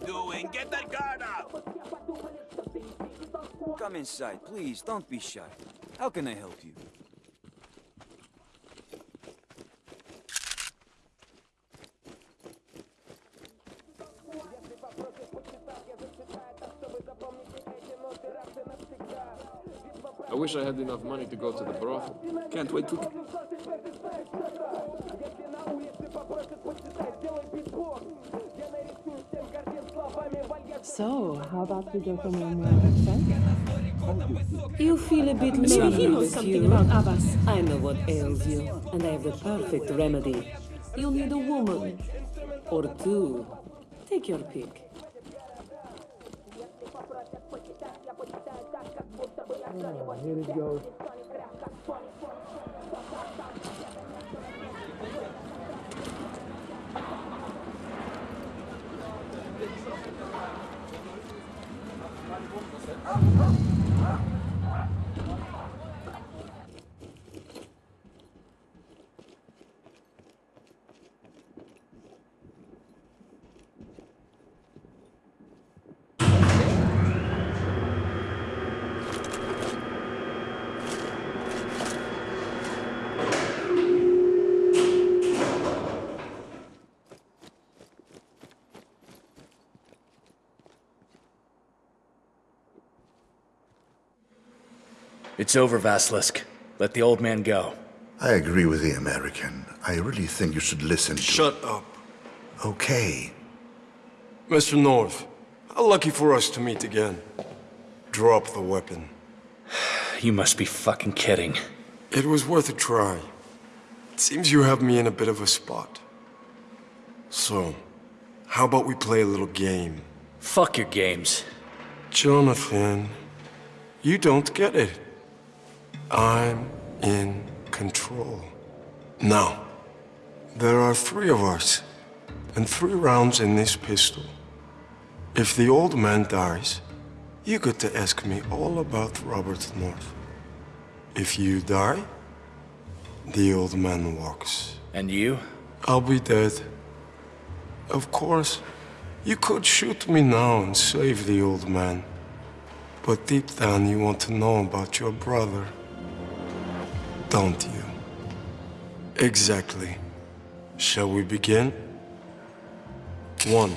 you doing? Get that guard up! Come inside, please. Don't be shy. How can I help you? I wish I had enough money to go to the brothel. Can't wait to... So, how about we go somewhere more expensive? You feel a bit Maybe he knows something you. about Abbas. I know what ails you, and I have the perfect remedy. You'll need a woman. Or two. Take your pick. Oh, Here it goes. That's it. It's over, Vasilisk. Let the old man go. I agree with the American. I really think you should listen to... Shut up. Okay. Mr. North, how lucky for us to meet again. Drop the weapon. You must be fucking kidding. It was worth a try. It seems you have me in a bit of a spot. So, how about we play a little game? Fuck your games. Jonathan, you don't get it. I'm in control. Now, there are three of us, and three rounds in this pistol. If the old man dies, you get to ask me all about Robert North. If you die, the old man walks. And you? I'll be dead. Of course, you could shoot me now and save the old man. But deep down you want to know about your brother. Don't you? Exactly. Shall we begin? One.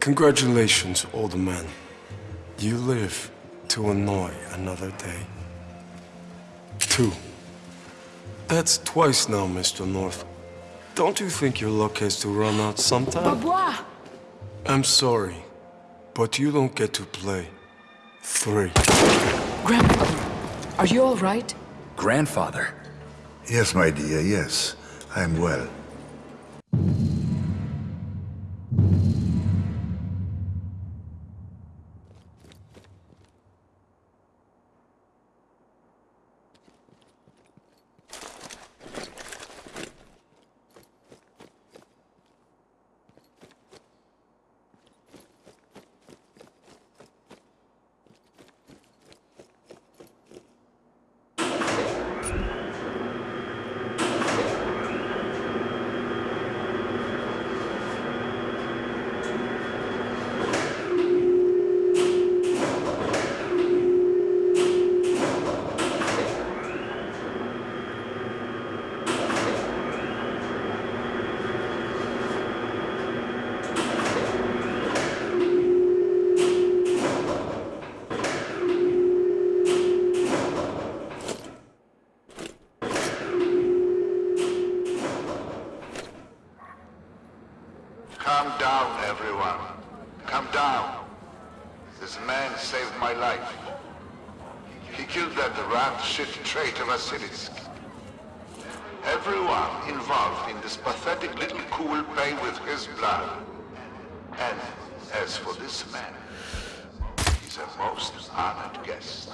Congratulations, old man. You live to annoy another day. Two. That's twice now, Mr. North. Don't you think your luck has to run out sometime? Bois! I'm sorry, but you don't get to play. Three. Grandfather, are you all right? Grandfather. Yes, my dear, yes. I'm well. Calm down, everyone. Calm down. This man saved my life. He killed that rat shit traitor Vasilisk. Everyone involved in this pathetic little coup will pay with his blood. And as for this man, he's a most honored guest.